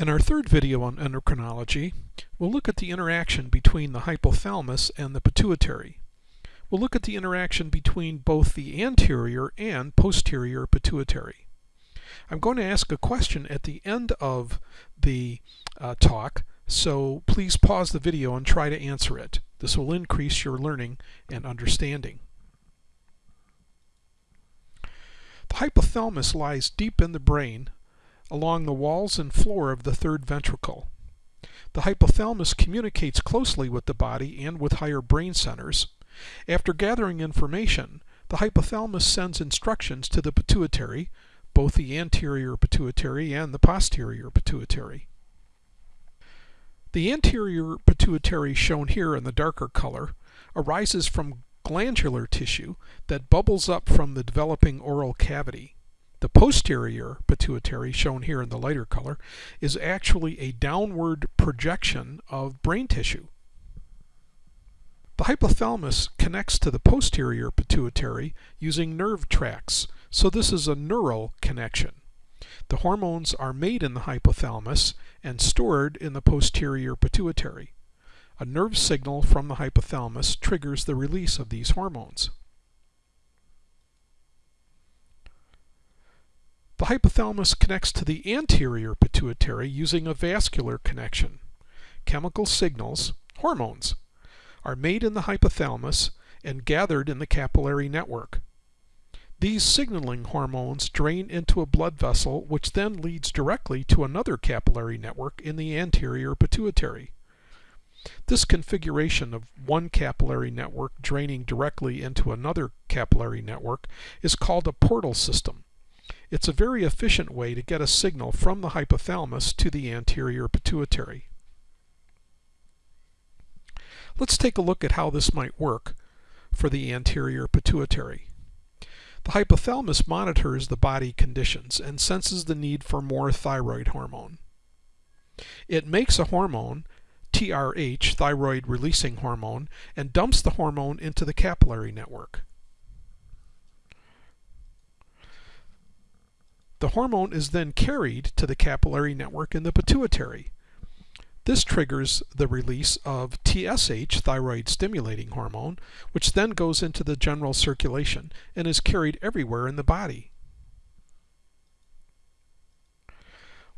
In our third video on endocrinology, we'll look at the interaction between the hypothalamus and the pituitary. We'll look at the interaction between both the anterior and posterior pituitary. I'm going to ask a question at the end of the uh, talk, so please pause the video and try to answer it. This will increase your learning and understanding. The hypothalamus lies deep in the brain along the walls and floor of the third ventricle. The hypothalamus communicates closely with the body and with higher brain centers. After gathering information, the hypothalamus sends instructions to the pituitary, both the anterior pituitary and the posterior pituitary. The anterior pituitary, shown here in the darker color, arises from glandular tissue that bubbles up from the developing oral cavity. The posterior pituitary, shown here in the lighter color, is actually a downward projection of brain tissue. The hypothalamus connects to the posterior pituitary using nerve tracts, so this is a neural connection. The hormones are made in the hypothalamus and stored in the posterior pituitary. A nerve signal from the hypothalamus triggers the release of these hormones. The hypothalamus connects to the anterior pituitary using a vascular connection. Chemical signals, hormones, are made in the hypothalamus and gathered in the capillary network. These signaling hormones drain into a blood vessel which then leads directly to another capillary network in the anterior pituitary. This configuration of one capillary network draining directly into another capillary network is called a portal system. It's a very efficient way to get a signal from the hypothalamus to the anterior pituitary. Let's take a look at how this might work for the anterior pituitary. The hypothalamus monitors the body conditions and senses the need for more thyroid hormone. It makes a hormone, TRH, thyroid releasing hormone, and dumps the hormone into the capillary network. The hormone is then carried to the capillary network in the pituitary. This triggers the release of TSH, thyroid stimulating hormone, which then goes into the general circulation and is carried everywhere in the body.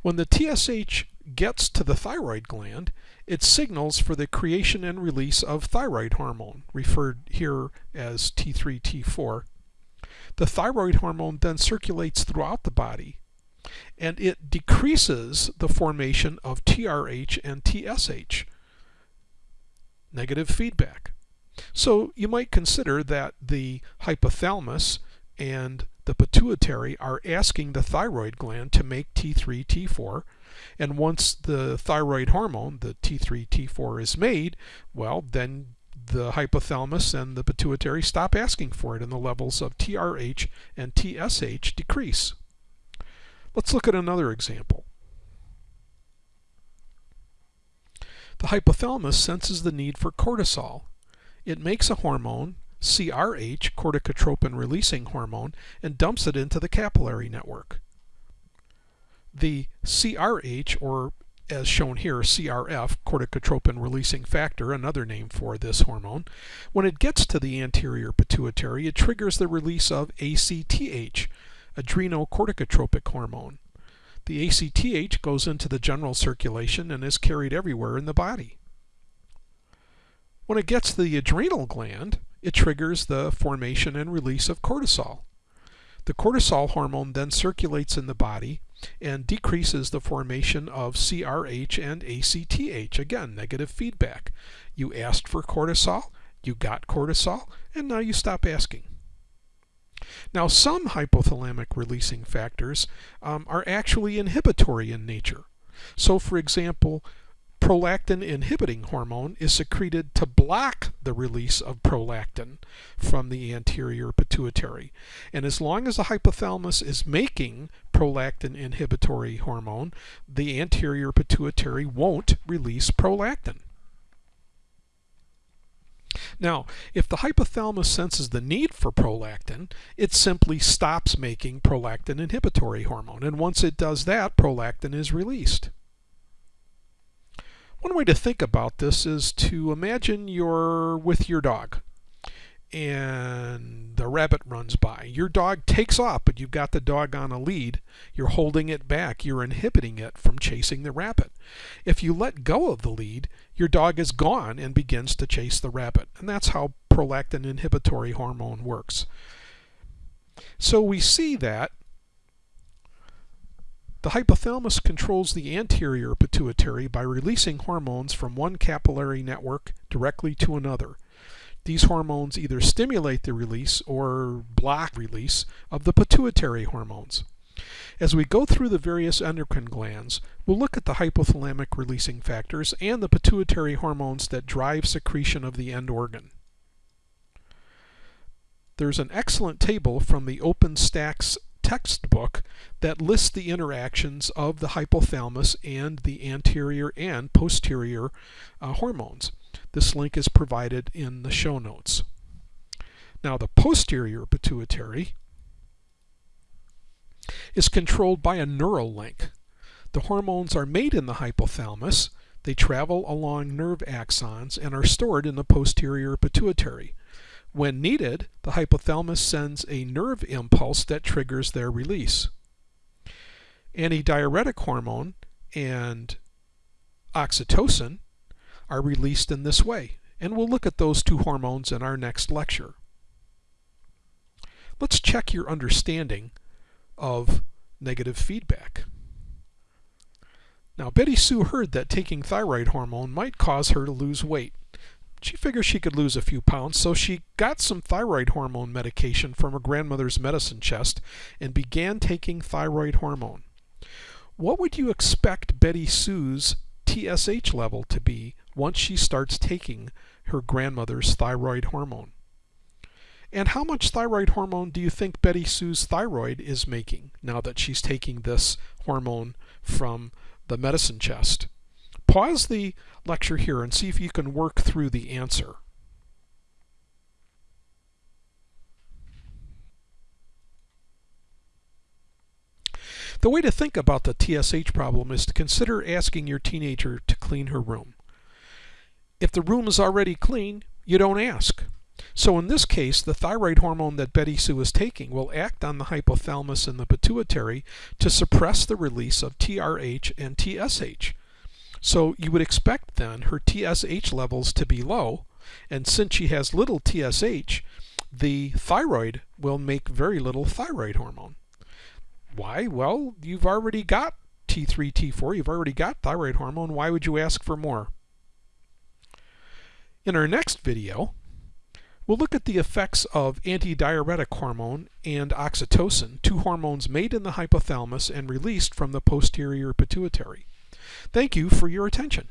When the TSH gets to the thyroid gland, it signals for the creation and release of thyroid hormone, referred here as T3, T4, the thyroid hormone then circulates throughout the body and it decreases the formation of TRH and TSH. Negative feedback. So you might consider that the hypothalamus and the pituitary are asking the thyroid gland to make T3, T4, and once the thyroid hormone, the T3, T4 is made, well, then the hypothalamus and the pituitary stop asking for it and the levels of TRH and TSH decrease. Let's look at another example. The hypothalamus senses the need for cortisol. It makes a hormone, CRH, corticotropin releasing hormone, and dumps it into the capillary network. The CRH, or as shown here, CRF, corticotropin releasing factor, another name for this hormone, when it gets to the anterior pituitary, it triggers the release of ACTH, adrenocorticotropic hormone. The ACTH goes into the general circulation and is carried everywhere in the body. When it gets to the adrenal gland, it triggers the formation and release of cortisol. The cortisol hormone then circulates in the body and decreases the formation of CRH and ACTH. Again, negative feedback. You asked for cortisol, you got cortisol, and now you stop asking. Now, some hypothalamic releasing factors um, are actually inhibitory in nature. So, for example, prolactin inhibiting hormone is secreted to block the release of prolactin from the anterior pituitary. And as long as the hypothalamus is making prolactin inhibitory hormone, the anterior pituitary won't release prolactin. Now, if the hypothalamus senses the need for prolactin, it simply stops making prolactin inhibitory hormone. And once it does that, prolactin is released. One way to think about this is to imagine you're with your dog and the rabbit runs by. Your dog takes off, but you've got the dog on a lead. You're holding it back. You're inhibiting it from chasing the rabbit. If you let go of the lead, your dog is gone and begins to chase the rabbit. And that's how prolactin inhibitory hormone works. So we see that the hypothalamus controls the anterior pituitary by releasing hormones from one capillary network directly to another. These hormones either stimulate the release or block release of the pituitary hormones. As we go through the various endocrine glands, we'll look at the hypothalamic releasing factors and the pituitary hormones that drive secretion of the end organ. There's an excellent table from the OpenStax textbook that lists the interactions of the hypothalamus and the anterior and posterior uh, hormones. This link is provided in the show notes. Now the posterior pituitary is controlled by a neural link. The hormones are made in the hypothalamus, they travel along nerve axons and are stored in the posterior pituitary. When needed, the hypothalamus sends a nerve impulse that triggers their release. Antidiuretic hormone and oxytocin are released in this way, and we'll look at those two hormones in our next lecture. Let's check your understanding of negative feedback. Now, Betty Sue heard that taking thyroid hormone might cause her to lose weight. She figured she could lose a few pounds, so she got some thyroid hormone medication from her grandmother's medicine chest and began taking thyroid hormone. What would you expect Betty Sue's TSH level to be once she starts taking her grandmother's thyroid hormone? And how much thyroid hormone do you think Betty Sue's thyroid is making now that she's taking this hormone from the medicine chest? Pause the lecture here and see if you can work through the answer. The way to think about the TSH problem is to consider asking your teenager to clean her room. If the room is already clean, you don't ask. So in this case, the thyroid hormone that Betty Sue is taking will act on the hypothalamus and the pituitary to suppress the release of TRH and TSH. So you would expect then her TSH levels to be low, and since she has little TSH, the thyroid will make very little thyroid hormone. Why? Well, you've already got T3, T4, you've already got thyroid hormone. Why would you ask for more? In our next video, we'll look at the effects of antidiuretic hormone and oxytocin, two hormones made in the hypothalamus and released from the posterior pituitary. Thank you for your attention.